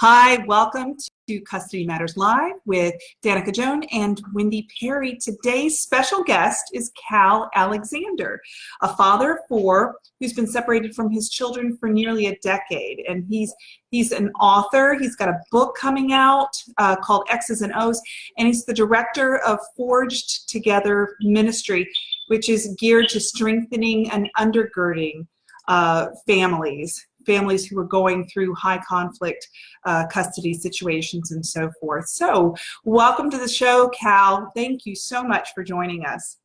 Hi, welcome to Custody Matters Live with Danica Joan and Wendy Perry. Today's special guest is Cal Alexander, a father of four who's been separated from his children for nearly a decade. And he's he's an author. He's got a book coming out uh, called X's and O's, and he's the director of Forged Together Ministry, which is geared to strengthening and undergirding uh, families families who are going through high conflict uh, custody situations and so forth. So welcome to the show, Cal. Thank you so much for joining us.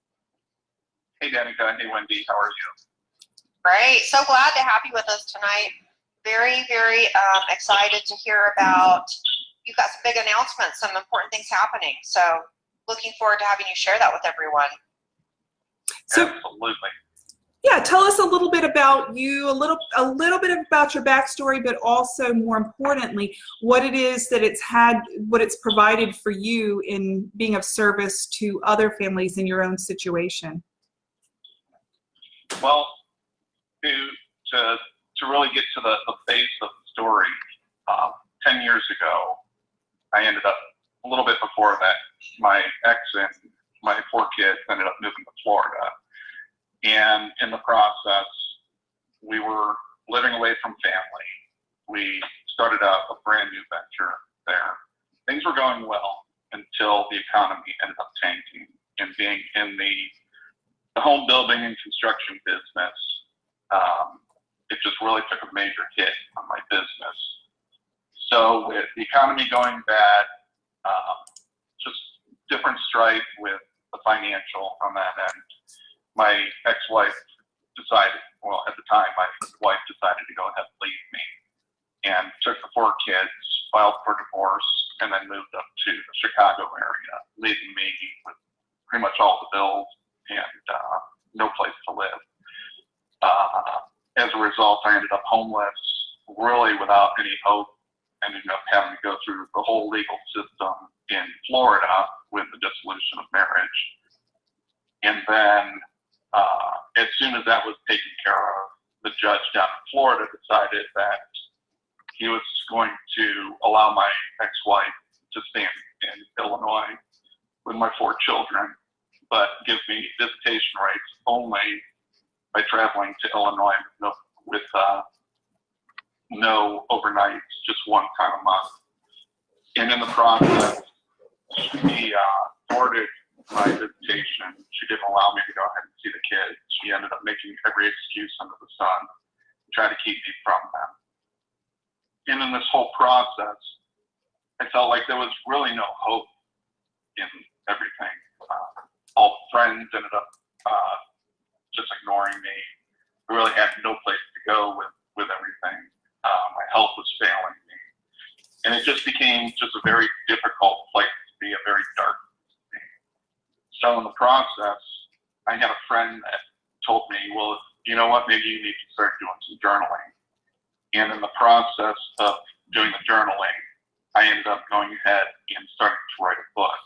Hey, Danica. Hey, Wendy. How are you? Great. So glad to have you with us tonight. Very, very um, excited to hear about, you've got some big announcements, some important things happening. So looking forward to having you share that with everyone. So, Absolutely yeah, tell us a little bit about you, a little a little bit about your backstory, but also more importantly, what it is that it's had, what it's provided for you in being of service to other families in your own situation. Well, to to to really get to the, the base of the story, uh, ten years ago, I ended up a little bit before that. My ex and my four kids ended up moving to Florida and in the process, we were living away from family. We started a, a brand new venture there. Things were going well until the economy ended up tanking and being in the, the home building and construction business. Um, it just really took a major hit on my business. So with the economy going bad, um, just different strife with the financial on that end my ex-wife decided, well, at the time, my wife decided to go ahead and leave me and took the four kids, filed for divorce, and then moved up to the Chicago area, leaving me with pretty much all the bills and uh, no place to live. Uh, as a result, I ended up homeless, really without any hope, ended up having to go through the whole legal system in Florida with the dissolution of marriage. And then uh, as soon as that was taken care of, the judge down in Florida decided that he was going to allow my ex-wife to stay in Illinois with my four children, but give me visitation rights only by traveling to Illinois with no, with, uh, no overnights, just one time a month. And in the process, he uh, ordered my visitation. She didn't allow me to go ahead and see the kids. She ended up making every excuse under the sun to try to keep me from them. And in this whole process, I felt like there was really no hope in everything. Uh, all friends ended up uh, just ignoring me. I really had no place to go with, with everything. Uh, my health was failing me. And it just became just a very difficult place to be, a very dark so in the process, I had a friend that told me, well, you know what, maybe you need to start doing some journaling. And in the process of doing the journaling, I ended up going ahead and starting to write a book.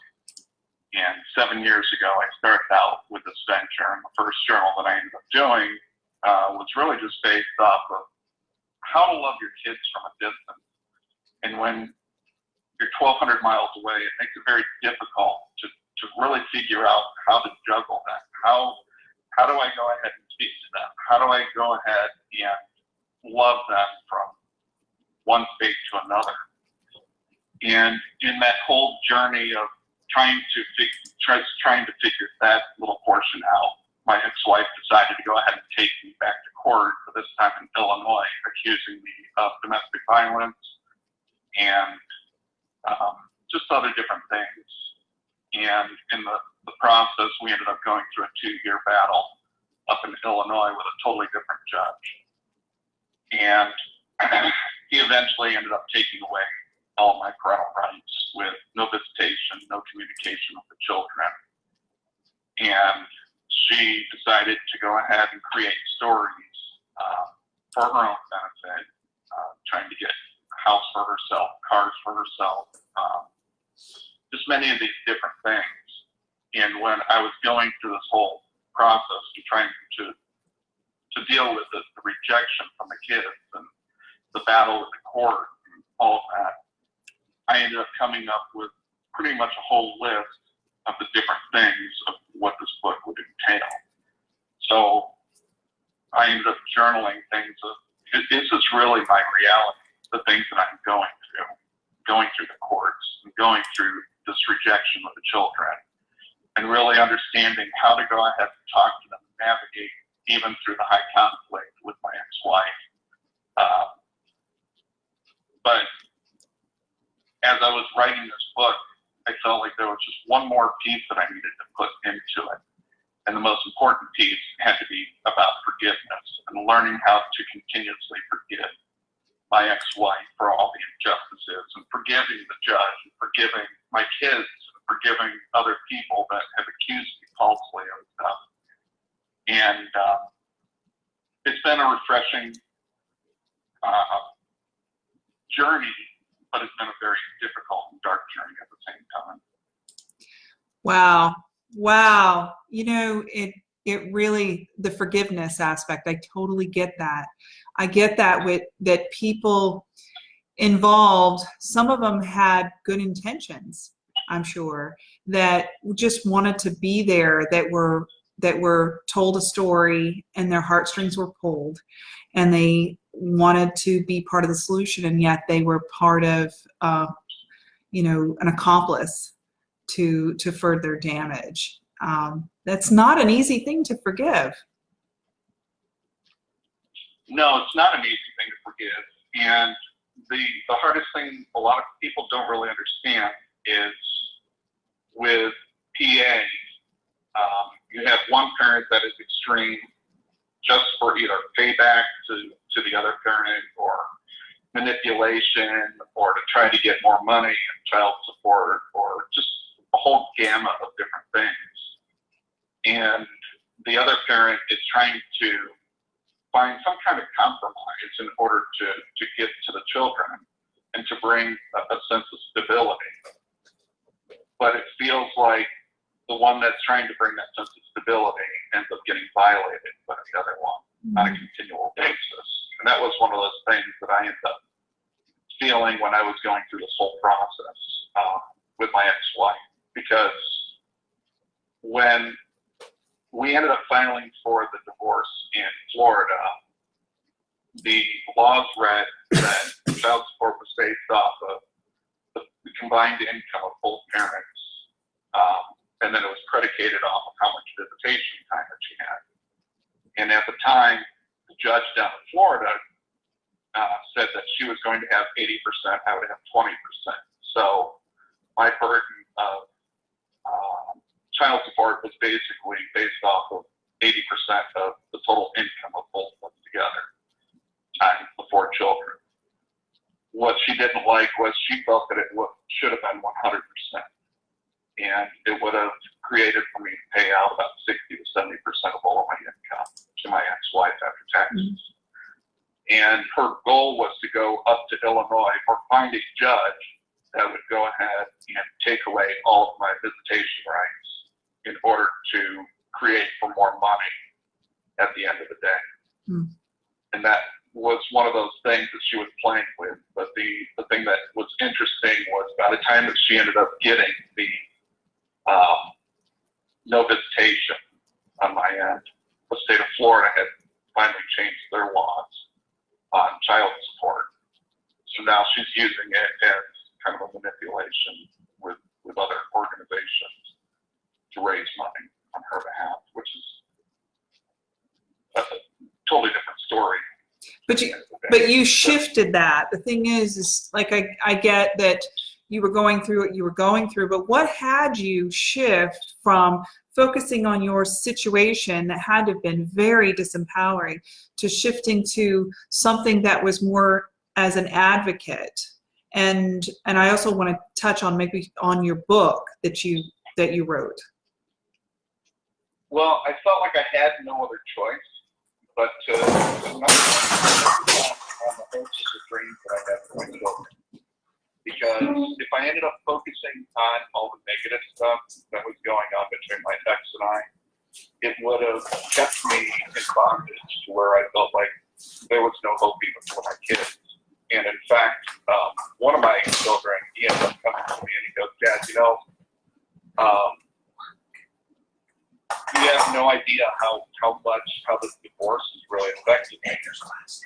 And seven years ago, I started out with this venture, and the first journal that I ended up doing uh, was really just based off of how to love your kids from a distance. And when you're 1,200 miles away, it makes it very difficult to to really figure out how to juggle that. How how do I go ahead and speak to them? How do I go ahead and love them from one state to another? And in that whole journey of trying to figure, trying to figure that little portion out, my ex-wife decided to go ahead and take me back to court, for this time in Illinois, accusing me of domestic violence and um, just other different things. And in the, the process, we ended up going through a two-year battle up in Illinois with a totally different judge. And he eventually ended up taking away all my parental rights with no visitation, no communication with the children. And she decided to go ahead and create stories uh, for her own benefit, uh, trying to get a house for herself, cars for herself, um, just many of these different things. And when I was going through this whole process and trying to to deal with the, the rejection from the kids and the battle with the court and all of that, I ended up coming up with pretty much a whole list of the different things of what this book would entail. So I ended up journaling things of this is really my reality, the things that I'm going through, going through the courts, and going through this rejection of the children, and really understanding how to go ahead and talk to them, navigate even through the high conflict with my ex-wife. Uh, but as I was writing this book, I felt like there was just one more piece that I needed to put into it. And the most important piece had to be about forgiveness and learning how to continuously forgive my ex-wife for all the injustices and forgiving the judge and forgiving my kids and forgiving other people that have accused me falsely of stuff. And uh, it's been a refreshing uh, journey, but it's been a very difficult and dark journey at the same time. Wow. Wow. You know, it it really the forgiveness aspect. I totally get that. I get that with that people involved, some of them had good intentions, I'm sure, that just wanted to be there, that were that were told a story and their heartstrings were pulled and they wanted to be part of the solution and yet they were part of uh, you know an accomplice to to further damage. Um, that's not an easy thing to forgive. No, it's not an easy thing to forgive. And the the hardest thing a lot of people don't really understand is with PA, um, you have one parent that is extreme just for either payback to, to the other parent or manipulation or to try to get more money and child support or just a whole gamut of different things. And the other parent is trying to find some kind of compromise in order to, to get to the children and to bring a, a sense of stability. But it feels like the one that's trying to bring that sense of stability ends up getting violated by the other one on a continual basis. And that was one of those things that I ended up feeling when I was going through this whole process uh, with my ex-wife because when we ended up filing for the divorce in Florida, the laws read that child support was based off of the, combined income of both parents, um, and then it was predicated off of how much visitation time that she had. And at the time, the judge down in Florida uh, said that she was going to have 80%, I would have 20%. So my burden of um, child support was basically based off of 80% of the total income of both of them together, times the four children. What she didn't like was she felt that it should have been 100%. And it would have created for me to pay out about 60 to 70% of all of my income to my ex-wife after taxes. Mm -hmm. And her goal was to go up to Illinois or find a judge that would go ahead and take away all of my visitation rights in order to create for more money at the end of the day. Mm. And that was one of those things that she was playing with. But the, the thing that was interesting was by the time that she ended up getting the um, no visitation on my end, the state of Florida had finally changed their laws on child support. So now she's using it as kind of a manipulation with, with other organizations to raise money on her behalf, which is a totally different story. But you, but you shifted that. The thing is, is like I, I get that you were going through what you were going through, but what had you shift from focusing on your situation that had to have been very disempowering to shifting to something that was more as an advocate and and I also want to touch on maybe on your book that you that you wrote. Well, I felt like I had no other choice, but uh, on the hopes of the dreams that I have for my children. Because if I ended up focusing on all the negative stuff that was going on between my ex and I, it would have kept me in bondage to where I felt like there was no hope even for my kids. And in fact, um, one of my children, he ended up coming to me and he goes, Dad, you know, um, idea how, how much, how this divorce has really affected me.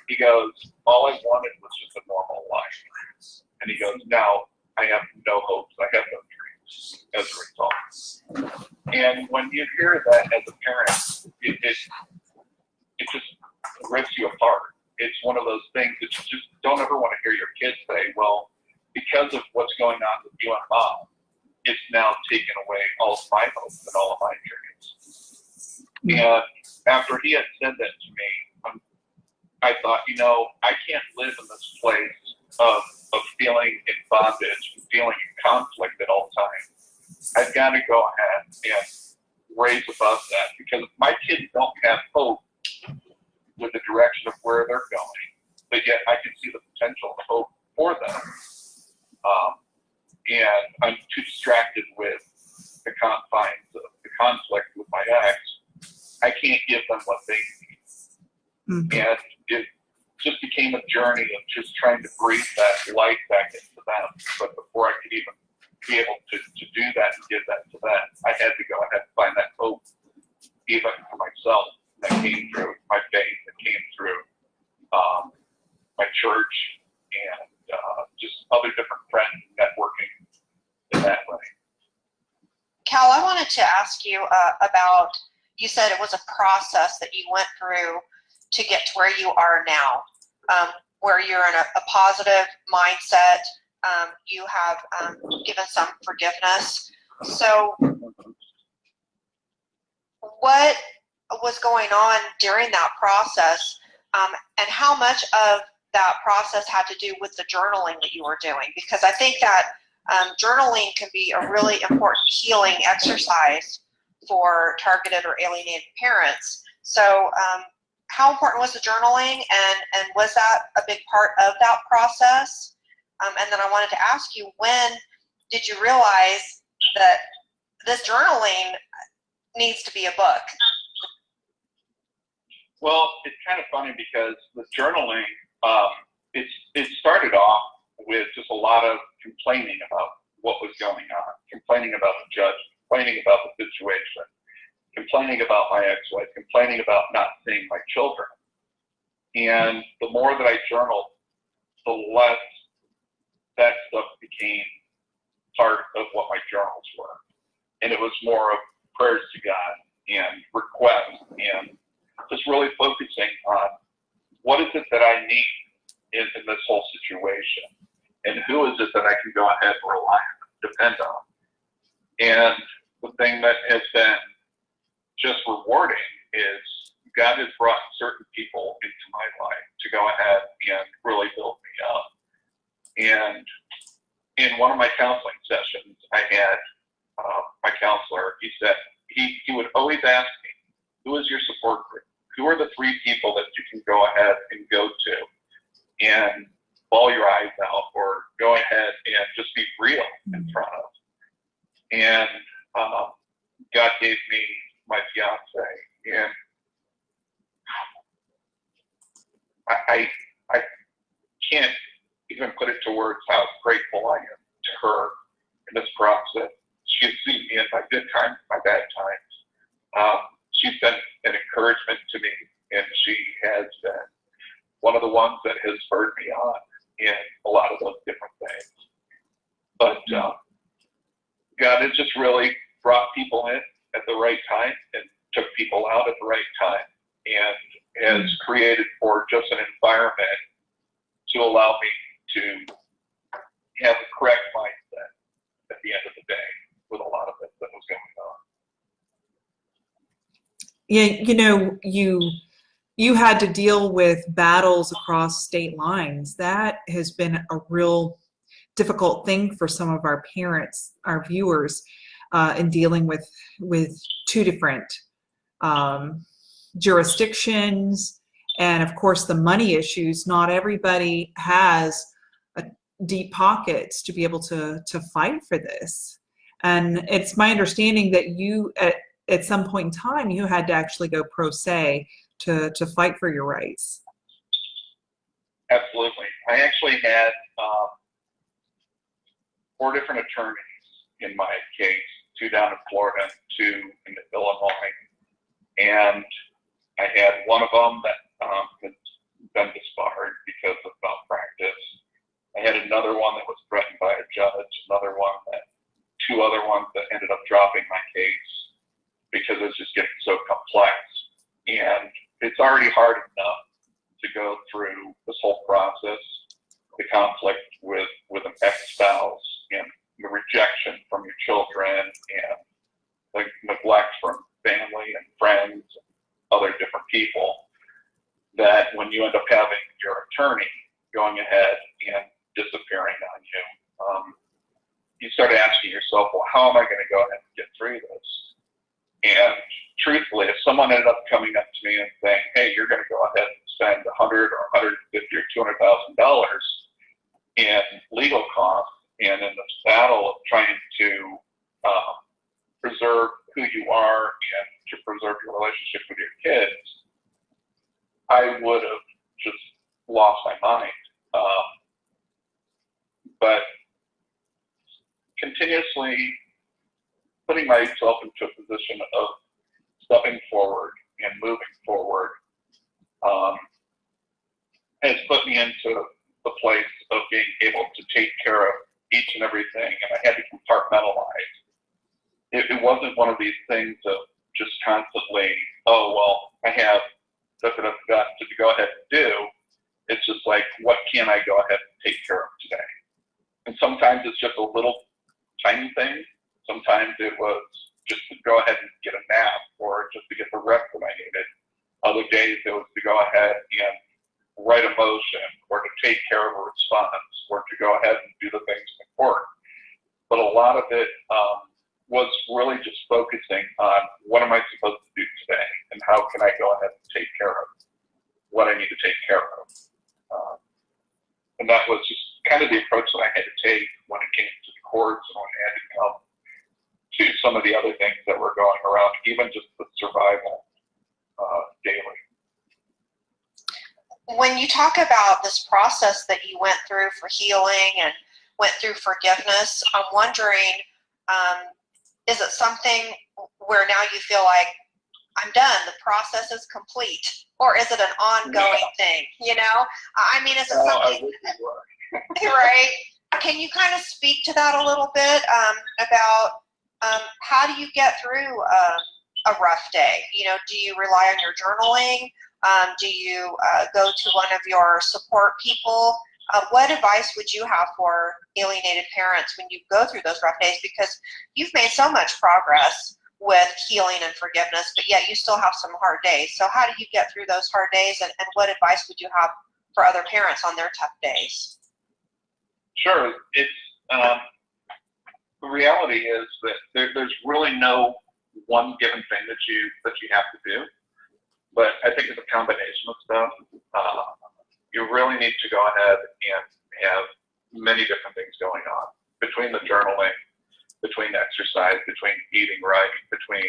He goes, all I wanted was just a normal life. And he goes, now I have no hopes. I have no dreams as a result. And when you hear that as a parent, it, it, it just rips you apart. It's one of those things that you just don't ever want to hear your kids say, well, because of what's going on with you and mom, it's now taken away all of my hopes and all of my dreams. And after he had said that to me, um, I thought, you know, I can't live in this place of, of feeling in bondage feeling in conflict at all times. I've got to go ahead and raise above that because my kids don't have hope with the direction of where they're going, but yet I can see the potential and hope for them. Um, and I'm too distracted with the confines of the conflict with my ex. I can't give them what they need. Mhm. And it just became a journey of just trying to breathe that light back into them. But before I could even be able to, to do that and give that to them, I had to go I had to find that hope, even for myself, that came through my faith, that came through um, my church, and uh, just other different friends networking in that way. Cal, I wanted to ask you uh, about, you said it was a process that you went through to get to where you are now, um, where you're in a, a positive mindset. Um, you have um, given some forgiveness. So, what was going on during that process, um, and how much of that process had to do with the journaling that you were doing? Because I think that um, journaling can be a really important healing exercise for targeted or alienated parents. So, um, how important was the journaling, and and was that a big part of that process? Um, and then I wanted to ask you, when did you realize that this journaling needs to be a book? Well, it's kind of funny because the journaling, um, it's it started off with just a lot of complaining about what was going on, complaining about the judge, complaining about the situation, complaining about my ex-wife, complaining about not seeing my children. And the more that I journaled, the less that stuff became part of what my journals were. And it was more of prayers to God and requests and just really focusing on what is it that I need in, in this whole situation and who is it that I can go ahead and rely on, depend on. And the thing that has been just rewarding is God has brought certain people into my life to go ahead and really build me up. And in one of my counseling sessions, I had uh, my counselor, he said, he, he would always ask me, who is your support group? Who are the three people that you can go ahead and go to and bawl your eyes out or go ahead and just be real in front of? And um, God gave me my fiance, and I, I, I can't even put it to words how grateful I am to her in this process. She has seen me in my good times, my bad times. Um, she's been an encouragement to me, and she has been one of the ones that has spurred me on in a lot of those different things. But um, God has just really brought people in at the right time and took people out at the right time and has hmm. created for just an environment to allow me to have the correct mindset at the end of the day with a lot of it that was going on. Yeah, you know, you you had to deal with battles across state lines. That has been a real difficult thing for some of our parents, our viewers, uh, in dealing with with two different um, jurisdictions, and of course the money issues. Not everybody has deep pockets to be able to to fight for this. And it's my understanding that you at at some point in time you had to actually go pro se to to fight for your rights. Absolutely. I actually had um, four different attorneys in my case, two down in Florida, two in Illinois. and I had one of them that um, had been disbarred because of malpractice. I had another one that was threatened by a judge, another one that, two other ones that ended up dropping my case because it was just getting so complex. And it's already hard enough to go through this whole process, the conflict with, with an ex-spouse and the rejection from your children and the neglect from family and friends and other different people that when you end up having your attorney going ahead and disappearing on you, um, you start asking yourself, well, how am I going to go ahead and get through this? And truthfully, if someone ended up coming up to me and saying, hey, you're going to go ahead and spend 100 or 150 or 200 thousand dollars in legal costs and in this battle of trying to um, preserve who you are and to preserve your relationship with your kids, I would have just lost my mind. Um, but continuously putting myself into a position of stepping forward and moving forward um, has put me into the place of being able to take care of each and everything, and I had to compartmentalize. It, it wasn't one of these things of just constantly, oh, well, I have da, da, da, da, to go ahead and do. It's just like, what can I go ahead and take care of today? And sometimes it's just a little tiny thing. Sometimes it was just to go ahead and get a nap or just to get the rest that I needed. Other days it was to go ahead and write a motion or to take care of a response or to go ahead and do the things in court. But a lot of it um, was really just focusing on what am I supposed to do today and how can I go ahead and take care of what I need to take care of. Um, and that was just kind of the approach that I had to take when it came to the courts and when I had to come to some of the other things that were going around, even just the survival uh, daily. When you talk about this process that you went through for healing and went through forgiveness, I'm wondering um, is it something where now you feel like I'm done, the process is complete, or is it an ongoing Yeah. thing? You know, I mean, is it No, I something wish it were. right? Can you kind of speak to that a little bit um, about um, how do you get through um, a rough day? You know, do you rely on your journaling? Um, do you uh, go to one of your support people? Uh, what advice would you have for alienated parents when you go through those rough days? Because you've made so much progress with healing and forgiveness, but yet you still have some hard days. So how do you get through those hard days and, and what advice would you have for other parents on their tough days? Sure. It's um, the reality is that there, there's really no one given thing that you that you have to do. But I think it's a combination of stuff. Uh, you really need to go ahead and have many different things going on between the journaling, between exercise, between eating right, between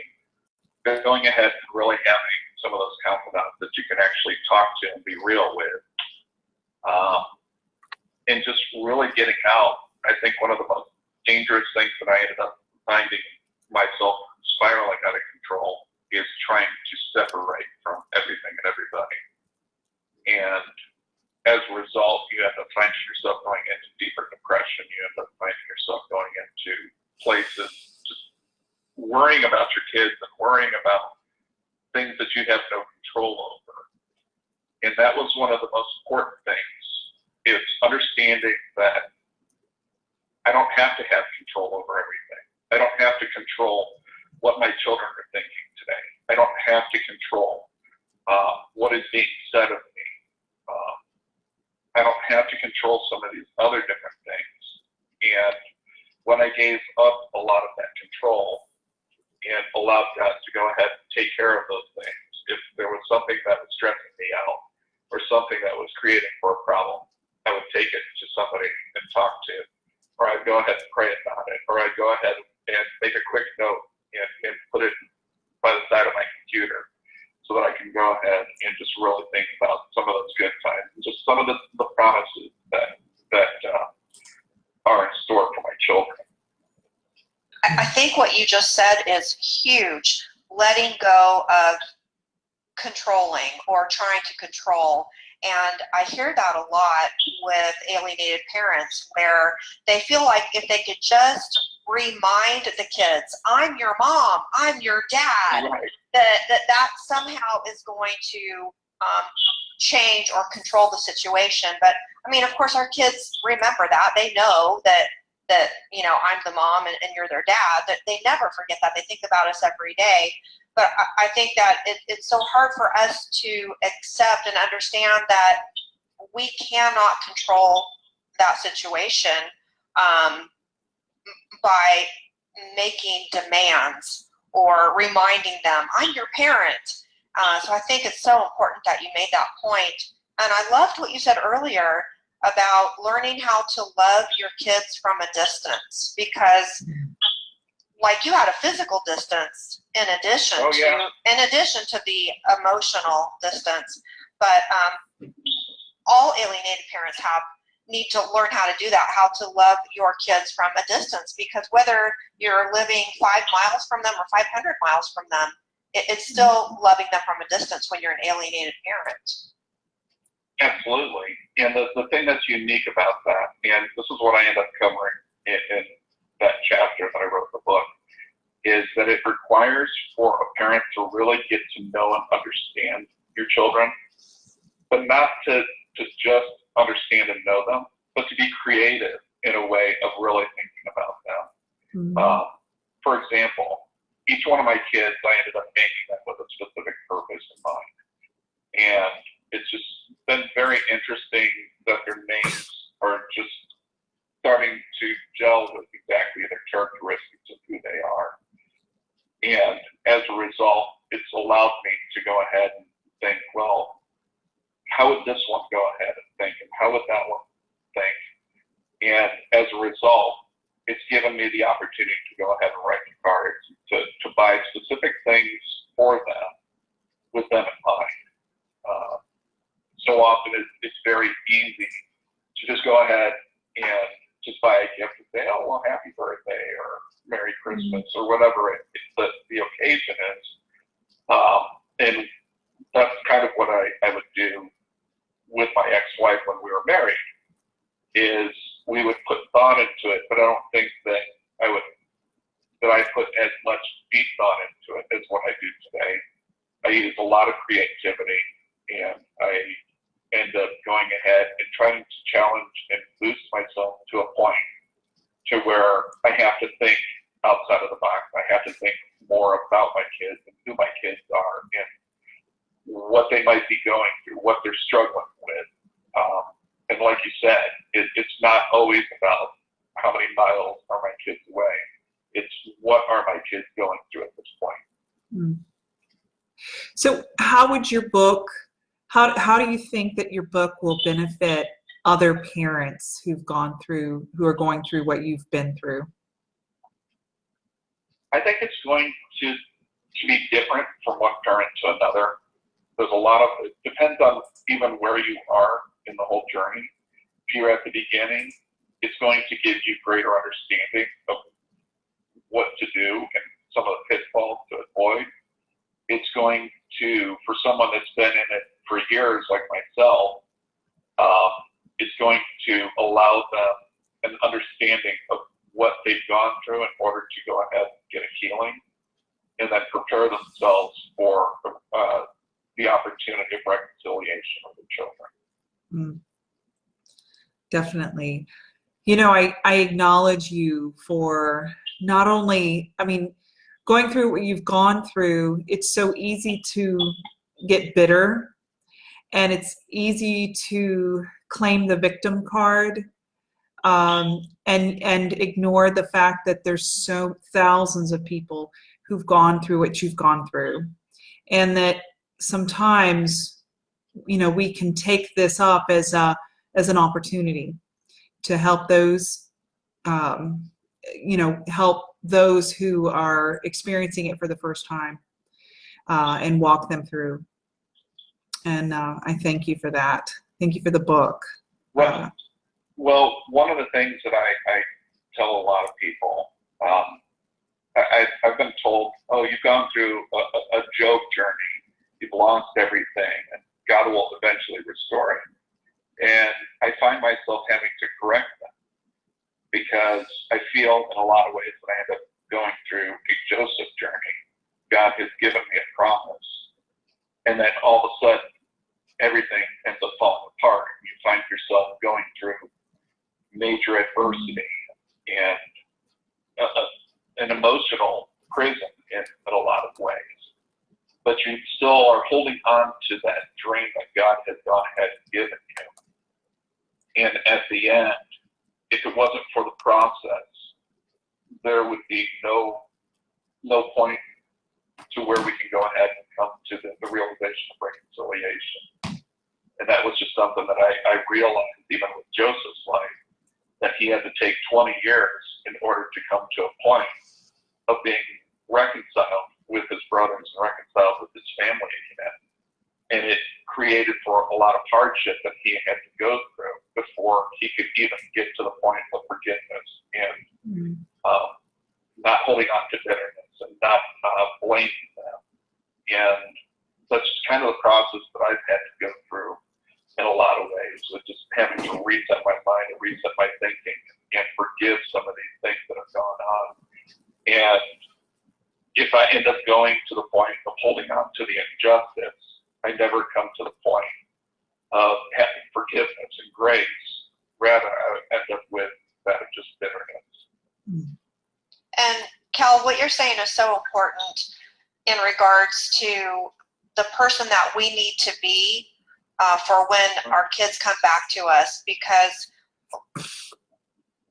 going ahead and really having some of those confidants that you can actually talk to and be real with. Um, and just really getting out. I think one of the most dangerous things that I ended up finding myself spiraling out of control is trying to separate from everything and everybody. And as a result, you end up finding yourself going into deeper depression. You end up finding yourself going into places just worrying about your kids and worrying about things that you have no control over. And that was one of the most important things is understanding that I don't have to have control over everything. I don't have to control what my children are thinking today. I don't have to control uh, what is being said of me. Uh, I don't have to control some of these other different things. And when I gave up a lot of that control and allowed God to go ahead and take care of those things, if there was something that was stressing me out or something that was creating for a problem, I would take it to somebody and talk to, or I'd go ahead and pray about it, or I'd go ahead and make a quick note and, and put it by the side of my computer so that I can go ahead and just really think about some of those good times and just some of the, the promises that that uh, are in store for my children. I I think what you just said is huge. Letting go of controlling or trying to control. And I hear that a lot with alienated parents where they feel like if they could just remind the kids, I'm your mom, I'm your dad, that that, that somehow is going to um, change or control the situation. But I mean, of course, our kids remember that. They know that that you know I'm the mom and, and you're their dad. That they never forget that. They think about us every day. But I, I think that it, it's so hard for us to accept and understand that we cannot control that situation um, by making demands or reminding them, I'm your parent. Uh, so I think it's so important that you made that point. And I loved what you said earlier about learning how to love your kids from a distance because like you had a physical distance in addition Oh, yeah. to in addition to the emotional distance but um, all alienated parents have need to learn how to do that how to love your kids from a distance because whether you're living five miles from them or 500 miles from them it, it's still loving them from a distance when you're an alienated parent Absolutely. And the, the thing that's unique about that, and this is what I end up covering in, in that chapter that I wrote the book, is that it requires for a parent to really get to know and understand your children, but not to, to just understand and know them, but to be creative in a way of really thinking about them. Mhm. Um, for example, each one of my kids, I ended up making them with a specific purpose in mind. And it's just been very interesting that their names are just starting to gel with exactly the characteristics of who they are. And as a result, it's allowed me to go ahead and think, well, how would this one go ahead and think? And how would that one think? And as a result, it's given me the opportunity to go ahead and write the cards to, to buy specific things for them with them in mind. Uh, so often it's, it's very easy to just go ahead and just buy a gift and say, oh, well, happy birthday or Merry Christmas or whatever it, it, the, the occasion is. Um, and that's kind of what I, I would do with my ex-wife when we were married is we would put thought into it, but I don't think that I would that I put as much deep thought into it as what I do today. I use a lot of creativity and I end up going ahead and trying to challenge and boost myself to a point to where I have to think outside of the box. I have to think more about my kids and who my kids are and what they might be going through, what they're struggling with. Um, and like you said, it, it's not always about how many miles are my kids away. It's what are my kids going through at this point. Mm. So, how would your book? How how do you think that your book will benefit other parents who've gone through who are going through what you've been through? I think it's going to to be different from one parent to another. There's a lot of it depends on even where you are in the whole journey. If you're at the beginning, it's going to give you greater understanding of what to do and some of the pitfalls to avoid. It's going to, for someone that's been in it for years, like myself, um, it's going to allow them an understanding of what they've gone through in order to go ahead and get a healing and then prepare themselves for uh, the opportunity of reconciliation with the children. Mm. Definitely. You know, I, I acknowledge you for not only, I mean, going through what you've gone through, it's so easy to get bitter and it's easy to claim the victim card um, and and ignore the fact that there's so thousands of people who've gone through what you've gone through and that sometimes you know we can take this up as a as an opportunity to help those um, you know help those who are experiencing it for the first time uh, and walk them through and uh, i thank you for that thank you for the book Well, well, one of the things that I, I tell a lot of people, um, I, I've been told, oh, you've gone through a, a, a Job journey. you've lost everything, and God will eventually restore it. And I find myself having to correct them because I feel in a lot of ways that I end up going through a Joseph journey. God has given me a promise, and then all of a sudden, everything ends up falling apart. You find yourself going through major adversity and uh, uh, an emotional prison in, in a lot of ways. But you still are holding on to that dream that God has gone ahead and given you. And at the end, if it wasn't for the process, there would be no no point to where we can go ahead and come to the, the realization of reconciliation. And that was just something that I, I realized even with Joseph's life, that he had to take 20 years in order to come to a point of being reconciled with his brothers and reconciled with his family again. And it created for a lot of hardship that he had to go through before he could even get to the point of forgiveness and Mm. um, not holding on to bitterness and not uh, blaming them. And that's kind of the process that I've had to go through in a lot of ways, with just having to reset my mind and reset my thinking and forgive some of these things that have gone on. And if I end up going to the point of holding on to the injustice, I never come to the point of having forgiveness and grace. Rather, I end up with that of just bitterness. And Cal, what you're saying is so important in regards to the person that we need to be uh, for when our kids come back to us because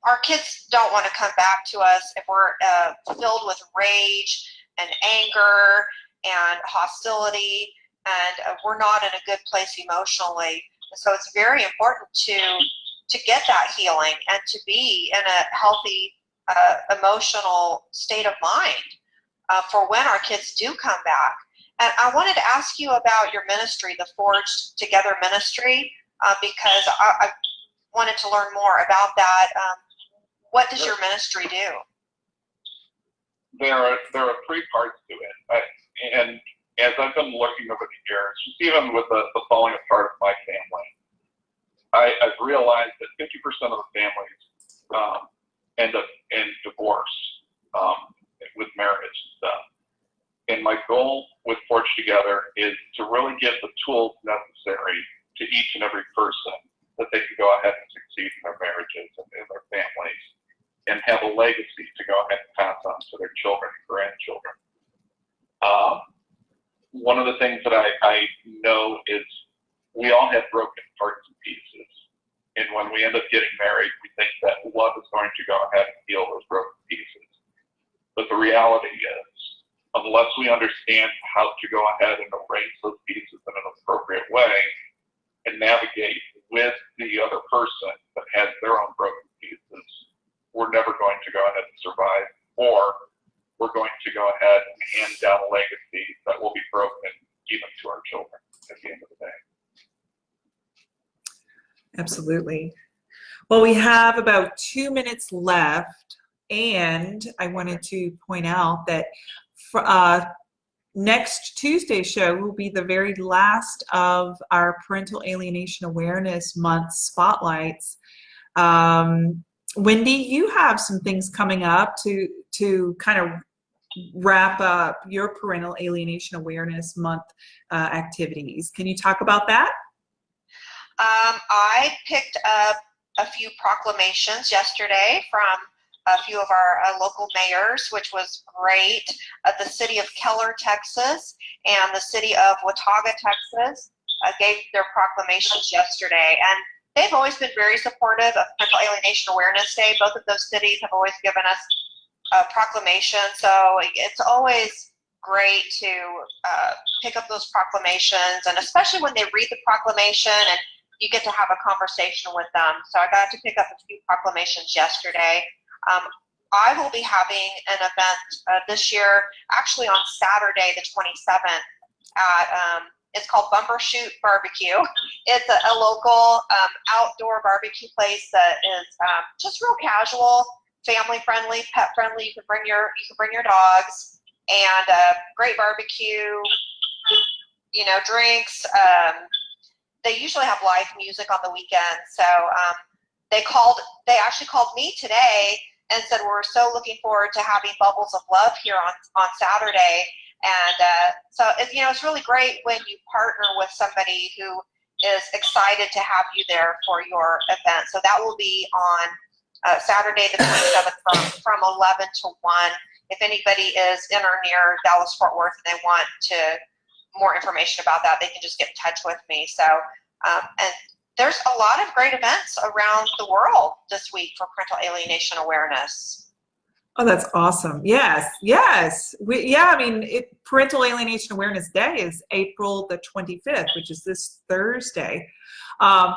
our kids don't want to come back to us if we're uh, filled with rage and anger and hostility and uh, we're not in a good place emotionally. And so it's very important to to get that healing and to be in a healthy uh, emotional state of mind uh, for when our kids do come back. And I wanted to ask you about your ministry, the Forged Together Ministry, uh, because I, I, wanted to learn more about that. Um, what does your ministry do? There are there are three parts to it, and as I've been looking over the years, just even with the, the falling apart of my family, I, I've realized that 50% of the families um, end up in divorce um, with marriage and stuff. And my goal with Forge Together is to really give the tools necessary to each and every person that they can go ahead and succeed in their marriages and in their families and have a legacy to go ahead and pass on to their children and grandchildren. One of the things that I, I know is we all have broken parts and pieces. And when we end up getting married, we think that love is going to go ahead and heal those broken pieces. But the reality is, unless we understand how to go ahead and arrange those pieces in an appropriate way and navigate with the other person that has their own broken pieces, we're never going to go ahead and survive, or we're going to go ahead and hand down a legacy that will be broken even to our children at the end of the day. Absolutely. Well, we have about two minutes left, and I wanted to point out that for, uh, next Tuesday's show will be the very last of our Parental Alienation Awareness Month spotlights. Um, Wendy, you have some things coming up to to kind of wrap up your Parental Alienation Awareness Month uh, activities. Can you talk about that? Um, I picked up a few proclamations yesterday from a few of our uh, local mayors, which was great. Uh, the city of Keller, Texas, and the city of Watauga, Texas, uh, gave their proclamations yesterday. And they've always been very supportive of Parental Alienation Awareness Day. Both of those cities have always given us a proclamation. So it's always great to uh, pick up those proclamations, and especially when they read the proclamation and you get to have a conversation with them. So I got to pick up a few proclamations yesterday. Um, I will be having an event uh, this year, actually on Saturday, the 27th, at um, it's called Bumper Shoot Barbecue. It's a, a local um, outdoor barbecue place that is um, just real casual, family friendly, pet friendly. You can bring your you can bring your dogs and uh, great barbecue. you know, drinks. They usually have live music on the weekend. So um, they called, they actually called me today and said, we're so looking forward to having Bubbles of Love here on, on Saturday. And uh, so, it, you know, it's really great when you partner with somebody who is excited to have you there for your event. So that will be on uh, Saturday the 27th from, from 11 to 1. If anybody is in or near Dallas Fort Worth and they want to more information about that, they can just get in touch with me. So, um, and there's a lot of great events around the world this week for parental alienation awareness. Oh, that's awesome. Yes, yes. We, yeah, I mean, it, Parental Alienation Awareness Day is April the 25th, which is this Thursday. Um,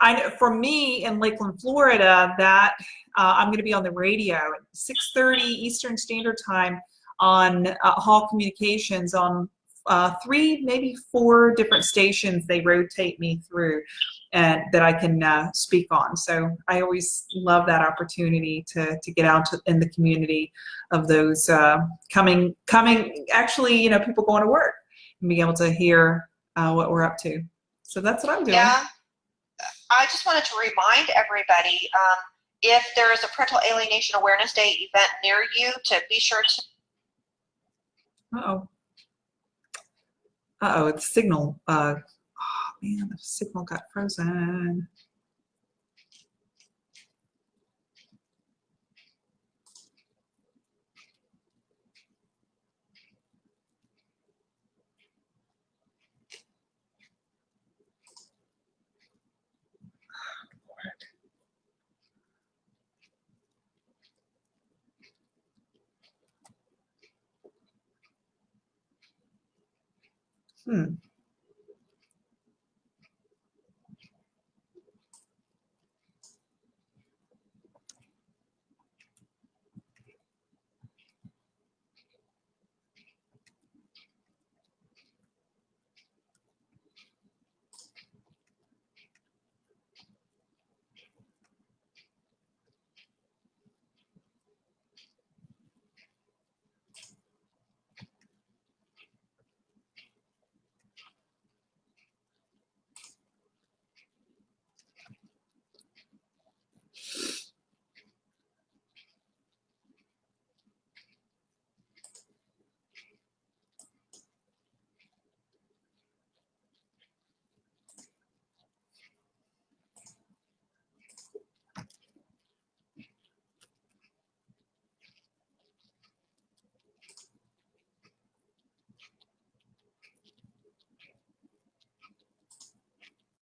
I, know for me in Lakeland, Florida, that uh, I'm going to be on the radio at 6:30 Eastern Standard Time on uh, Hall Communications on uh, three, maybe four different stations. They rotate me through, and that I can uh, speak on. So I always love that opportunity to to get out to, in the community of those uh, coming coming. Actually, you know, people going to work and being able to hear uh, what we're up to. So that's what I'm doing. Yeah. I just wanted to remind everybody um, if there is a Parental Alienation Awareness Day event near you to be sure to. Uh-oh. Uh-oh, it's signal. Uh, oh, man, the signal got frozen. Hmm.